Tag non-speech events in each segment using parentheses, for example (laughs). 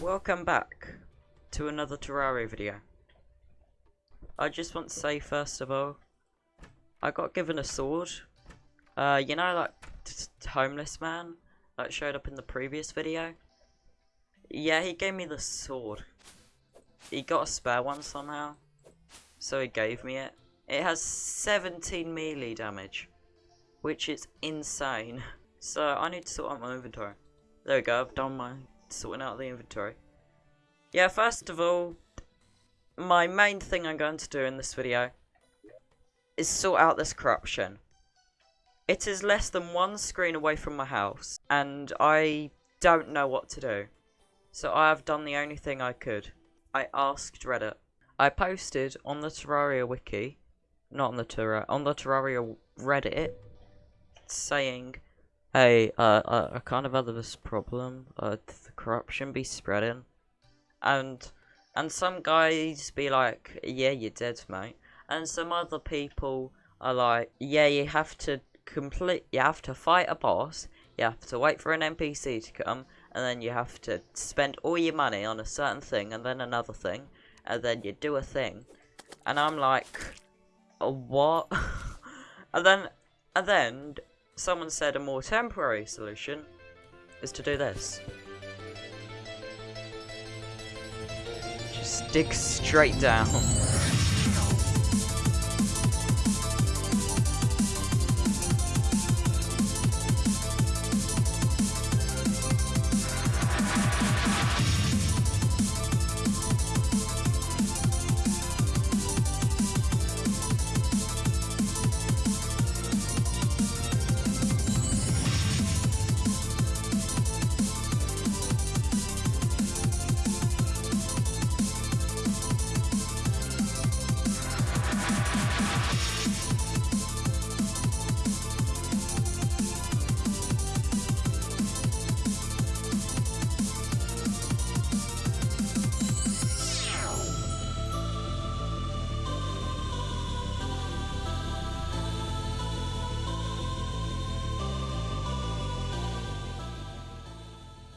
Welcome back to another Terraria video. I just want to say first of all, I got given a sword. Uh, you know that homeless man that showed up in the previous video? Yeah, he gave me the sword. He got a spare one somehow, so he gave me it. It has 17 melee damage, which is insane. (laughs) So I need to sort out my inventory. There we go, I've done my sorting out the inventory. Yeah, first of all, my main thing I'm going to do in this video is sort out this corruption. It is less than one screen away from my house, and I don't know what to do. So I have done the only thing I could. I asked Reddit. I posted on the Terraria wiki, not on the Terraria, on the Terraria Reddit, saying Hey, uh, uh, I kind of have this problem. Uh, the corruption be spreading, and and some guys be like, yeah, you're dead, mate, and some other people are like, yeah, you have to complete, you have to fight a boss, you have to wait for an NPC to come, and then you have to spend all your money on a certain thing, and then another thing, and then you do a thing, and I'm like, what? (laughs) and then, and then someone said a more temporary solution is to do this. Just dig straight down. (laughs)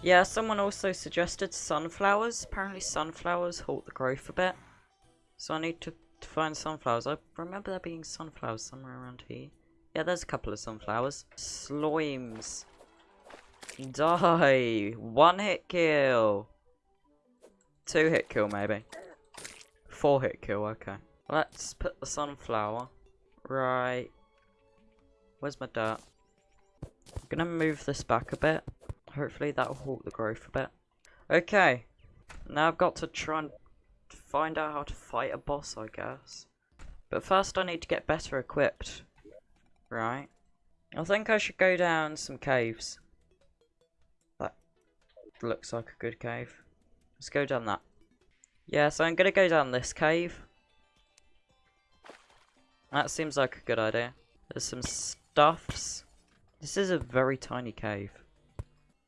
Yeah, someone also suggested sunflowers. Apparently sunflowers halt the growth a bit. So I need to, to find sunflowers. I remember there being sunflowers somewhere around here. Yeah, there's a couple of sunflowers. Slimes. Die. One hit kill. Two hit kill, maybe. Four hit kill, okay. Let's put the sunflower. Right. Where's my dirt? I'm gonna move this back a bit. Hopefully that'll halt the growth a bit. Okay. Now I've got to try and find out how to fight a boss, I guess. But first I need to get better equipped. Right. I think I should go down some caves. That looks like a good cave. Let's go down that. Yeah, so I'm gonna go down this cave. That seems like a good idea. There's some stuffs. This is a very tiny cave.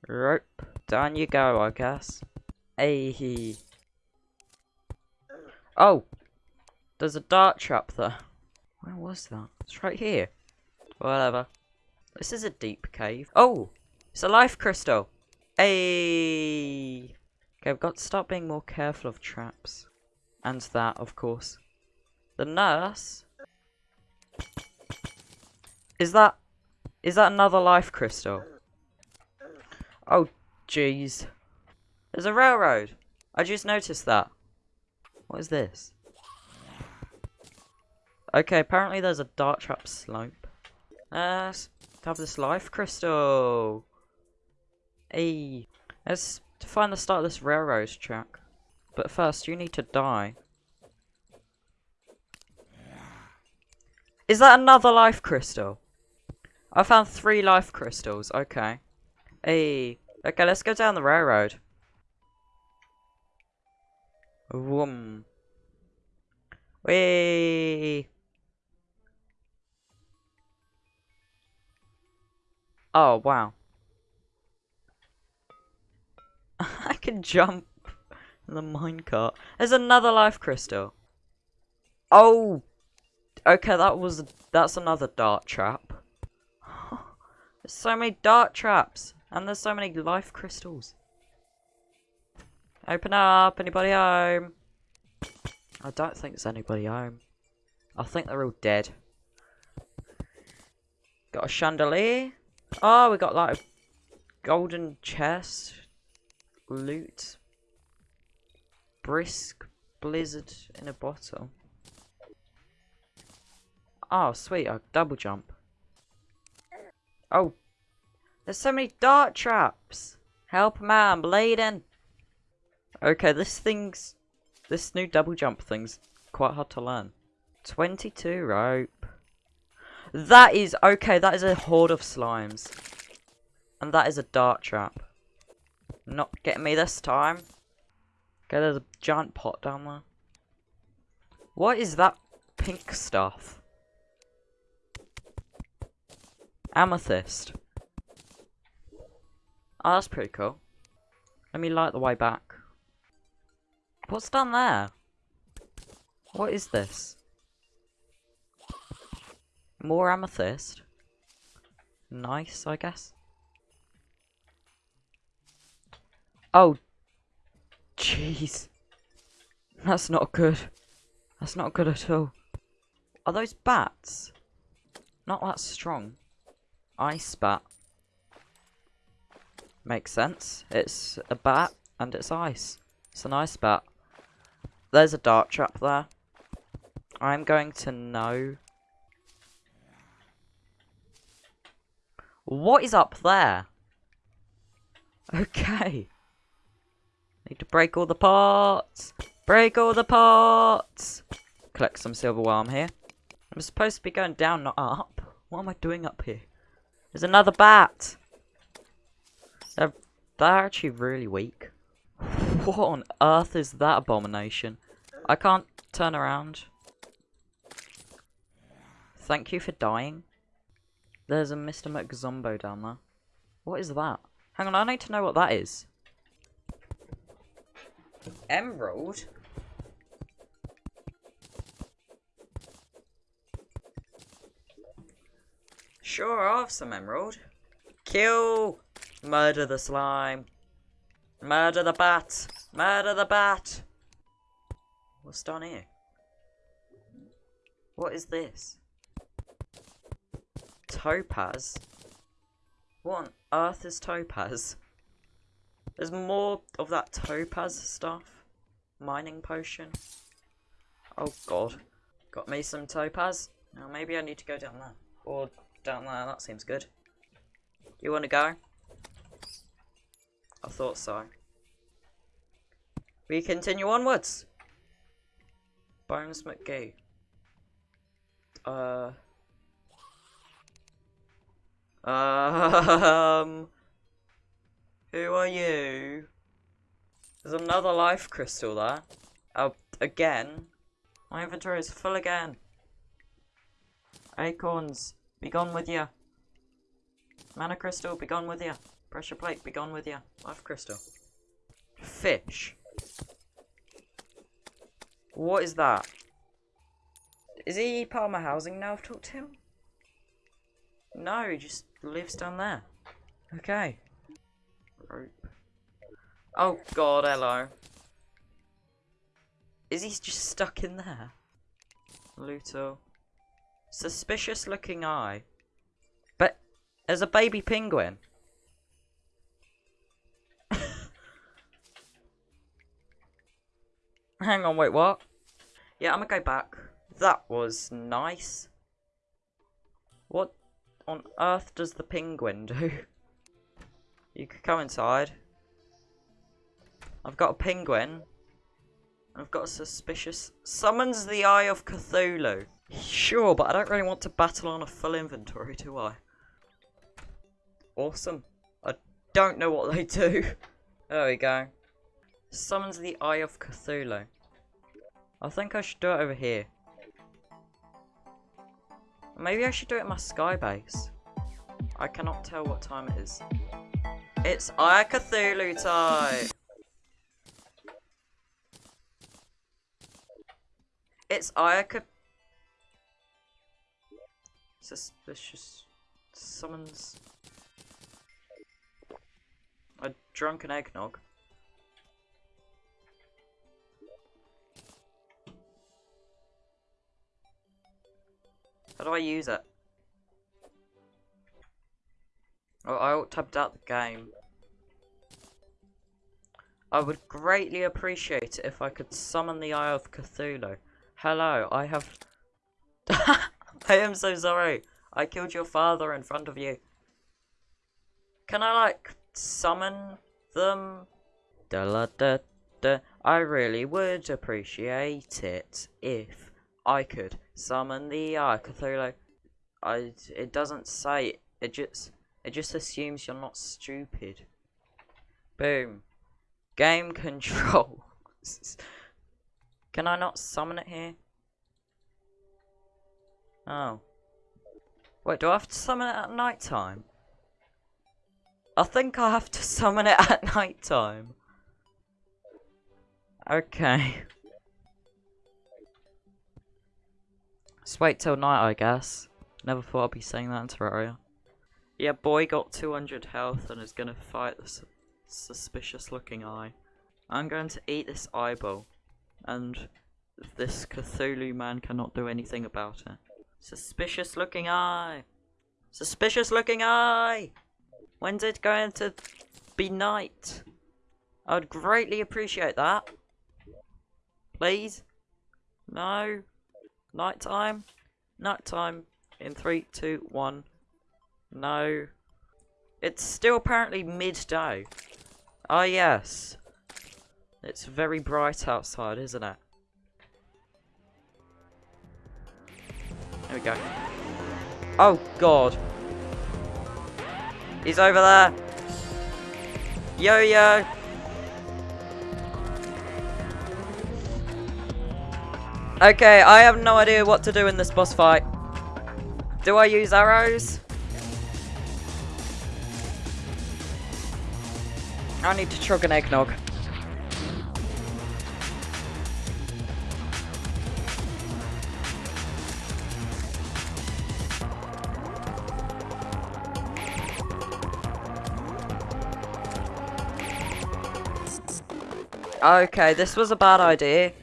Rope. Down you go, I guess. Hey. Oh! There's a dart trap there. Where was that? It's right here. Whatever. This is a deep cave. Oh! It's a life crystal! Hey. Okay, I've got to start being more careful of traps. And that, of course. The nurse? Is that... Is that another life crystal? Oh, jeez. There's a railroad. I just noticed that. What is this? Okay, apparently there's a dart trap slope. Uh, let's have this life crystal. Hey, let's find the start of this railroad track. But first, you need to die. Is that another life crystal? I found three life crystals. Okay. Hey. Okay, let's go down the railroad. Whoom. Whee! Oh, wow. (laughs) I can jump the minecart. There's another life crystal. Oh! Okay, that was... That's another dart trap. (laughs) There's so many dart traps. And there's so many life crystals. Open up, anybody home? I don't think there's anybody home. I think they're all dead. Got a chandelier. Oh, we got like a golden chest. Loot. Brisk blizzard in a bottle. Oh, sweet, a double jump. Oh, there's so many dart traps. Help man, I'm bleeding. Okay, this thing's... This new double jump thing's quite hard to learn. 22 rope. That is... Okay, that is a horde of slimes. And that is a dart trap. Not getting me this time. Okay, there's a giant pot down there. What is that pink stuff? Amethyst. Oh, that's pretty cool. Let me light the way back. What's down there? What is this? More amethyst. Nice, I guess. Oh. Jeez. That's not good. That's not good at all. Are those bats? Not that strong. Ice bat. Makes sense. It's a bat and it's ice. It's an ice bat. There's a dart trap there. I'm going to know. What is up there? (laughs) Okay. Need to break all the parts. Break all the parts. Collect some silver while I'm here. I'm supposed to be going down, not up. What am I doing up here? There's another bat. They're, they're actually really weak. (laughs) What on earth is that abomination? I can't turn around. Thank you for dying. There's a Mr. McZombo down there. What is that? Hang on, I need to know what that is. Emerald? Sure, I'll have some emerald. Kill! Murder the slime. Murder the bat. Murder the bat. What's down here? What is this? Topaz? What on earth is topaz? There's more of that topaz stuff. Mining potion. Oh god. Got me some topaz. Now maybe I need to go down there. Or down there, that seems good. You wanna go? I thought so. We continue onwards. Bones McGee. Uh. Um. Who are you? There's another life crystal there. Oh, again. My inventory is full again. Acorns, be gone with you. Mana crystal, be gone with you. Pressure plate, be gone with you. Life crystal. Fish. What is that? Is he part of my housing now I've talked to him? No, he just lives down there. Okay. Rope. Oh god, hello. Is he just stuck in there? Luto. Suspicious looking eye. But there's a baby penguin. (laughs) Hang on, wait, what? Yeah, I'm gonna go back. That was nice. What on earth does the penguin do? (laughs) You could come inside. I've got a penguin. I've got a suspicious... Summons the Eye of Cthulhu. Sure, but I don't really want to battle on a full inventory, do I? Awesome. I don't know what they (laughs) do. There we go. Summons the Eye of Cthulhu. I think I should do it over here. Maybe I should do it in my sky base. I cannot tell what time it is. It's Eye Cthulhu time! It's of Suspicious summons a drunken eggnog. How do I use it? Oh, I tabbed out the game. I would greatly appreciate it if I could summon the Eye of Cthulhu. Hello, I have... (laughs) I am so sorry. I killed your father in front of you. Can I, like, summon them? Da -la -da -da. I really would appreciate it if I could summon the Eye Cthulhu. I, it doesn't say, it just, it just assumes you're not stupid. Boom. Game (laughs) control. Can I not summon it here? Oh. Wait, do I have to summon it at night time? I think I have to (laughs) summon it at night time. Okay. Just wait till night, I guess. Never thought I'd be saying that in Terraria. Yeah, boy got 200 health and is gonna fight the su suspicious looking eye. I'm going to eat this eyeball. And this Cthulhu man cannot do anything about it. Suspicious looking eye! Suspicious looking eye! When's it going to be night? I would greatly appreciate that. Please? No? Night time? Night time. In three, two, one. No. It's still apparently midday. Ah, yes. It's very bright outside, isn't it? There we go. Oh, God. He's over there. Yo-yo. Okay, I have no idea what to do in this boss fight. Do I use arrows? I need to chug an eggnog. Okay, this was a bad idea.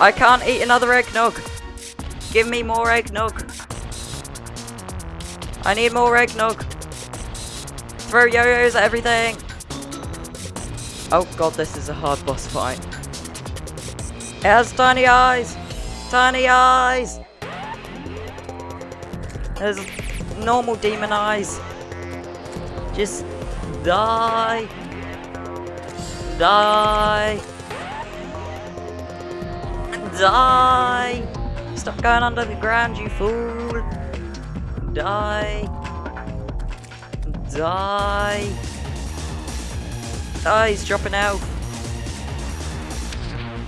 I can't eat another eggnog. Give me more eggnog. I need more eggnog. Throw yo-yos at everything. Oh god, this is a hard boss fight. It has tiny eyes. Tiny eyes. There's normal demon eyes. Just Die! Die! Die! Stop going under the ground, you fool! Die! Die! Oh, he's dropping out.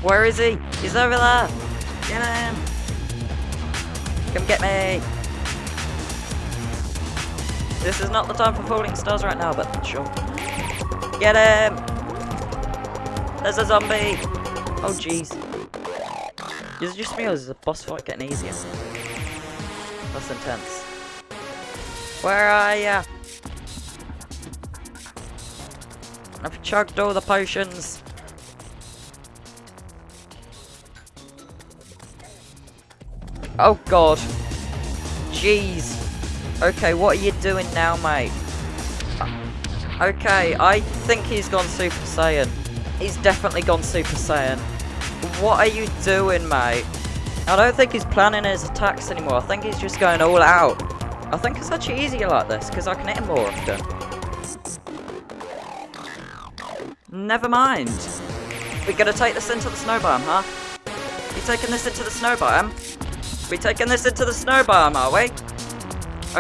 Where is he? He's over there! Get him! Come get me! This is not the time for falling stars right now, but sure. Get him! There's a zombie! Oh jeez. Is it just me or is the boss fight getting easier? That's intense. Where are ya? I've chugged all the potions. Oh god. Jeez. Okay, what are you doing now, mate? Okay, I think he's gone Super Saiyan. He's definitely gone Super Saiyan. What are you doing, mate? I don't think he's planning his attacks anymore. I think he's just going all out. I think it's actually easier like this, because I can hit him more often. Never mind. We're gonna take this into the snow biome, huh? We taking this into the snow biome? We taking this into the snow biome, are we?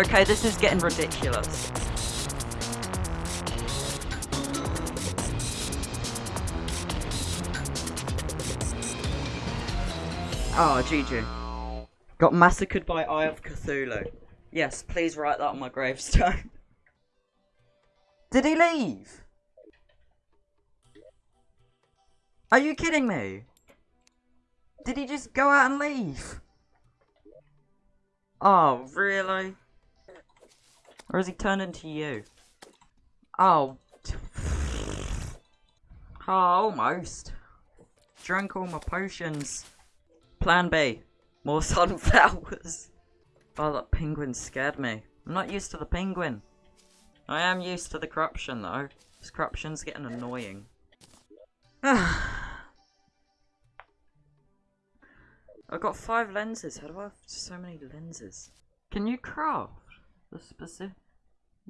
Okay, this is getting ridiculous. Oh, GG. Got massacred by Eye of Cthulhu. Yes, please write that on my gravestone. (laughs) Did he leave? Are you kidding me? Did he just go out and leave? Oh, really? Or has he turned into you? Oh. (sighs) Oh, almost. Drank all my potions. Plan B. More (laughs) sunflowers. Oh, that penguin scared me. I'm not used to the penguin. I am used to the corruption though. This corruption's getting annoying. (sighs) I've got five lenses. How do I have so many lenses? Can you craft the specific?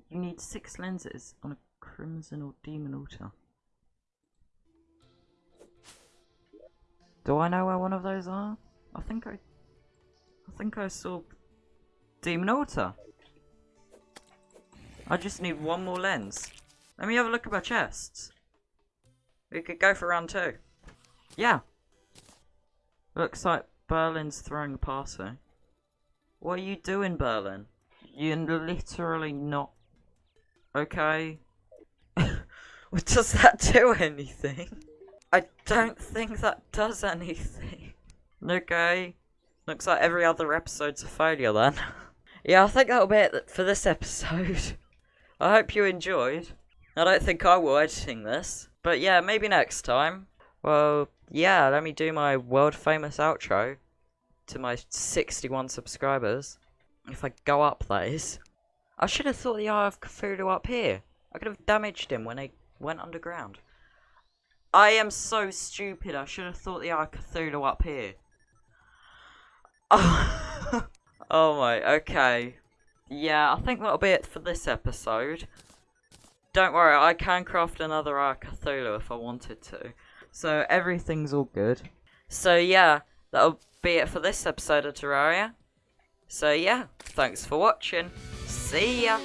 You need six lenses on a crimson or demon altar. Do I know where one of those are? I think I... I think I saw Demon Altar. I just need one more lens. Let me have a look at my chests. We could go for round two. Yeah. Looks like Berlin's throwing a party. What are you doing, Berlin? You're literally not... Okay. (laughs) What does that do anything? I don't think that does anything. (laughs) Okay. Looks like every other episode's a failure then. (laughs) yeah, I think that'll be it for this episode. (laughs) I hope you enjoyed. I don't think I will editing this. But yeah, maybe next time. Well, yeah, let me do my world famous outro to my 61 subscribers. If I go up, that is. I should have thought the Eye of Cthulhu up here. I could have damaged him when he went underground. I am so stupid. I should have thought the Eye up here. Oh, (laughs) oh my, okay. Yeah, I think that'll be it for this episode. Don't worry, I can craft another Eye if I wanted to. So everything's all good. So yeah, that'll be it for this episode of Terraria. So yeah, thanks for watching. See ya!